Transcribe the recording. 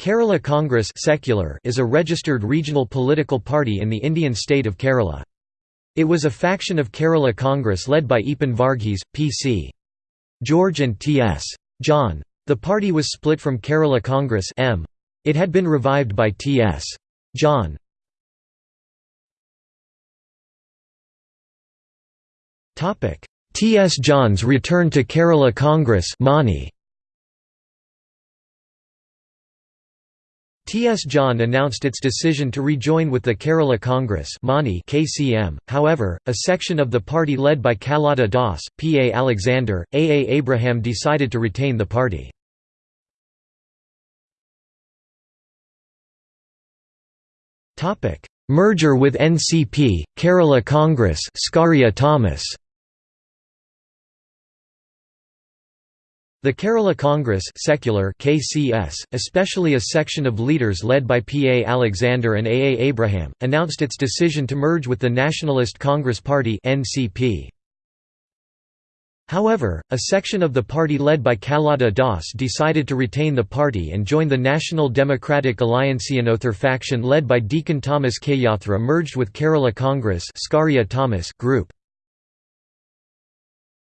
Kerala Congress secular is a registered regional political party in the Indian state of Kerala. It was a faction of Kerala Congress led by Eapen Varghese, P.C. George and T.S. John. The party was split from Kerala Congress M. It had been revived by T.S. John. T.S. John's return to Kerala Congress Mani. T.S. John announced its decision to rejoin with the Kerala Congress KCM, however, a section of the party led by Kallada Das, P. A. Alexander, A. A. Abraham decided to retain the party. Merger with NCP, Kerala Congress Scaria Thomas The Kerala Congress secular KCS, especially a section of leaders led by P. A. Alexander and A. A. Abraham, announced its decision to merge with the Nationalist Congress Party NCP. However, a section of the party led by Kallada Das decided to retain the party and join the National Democratic Alliance. Another faction led by Deacon Thomas K. Kayathra merged with Kerala Congress Thomas group.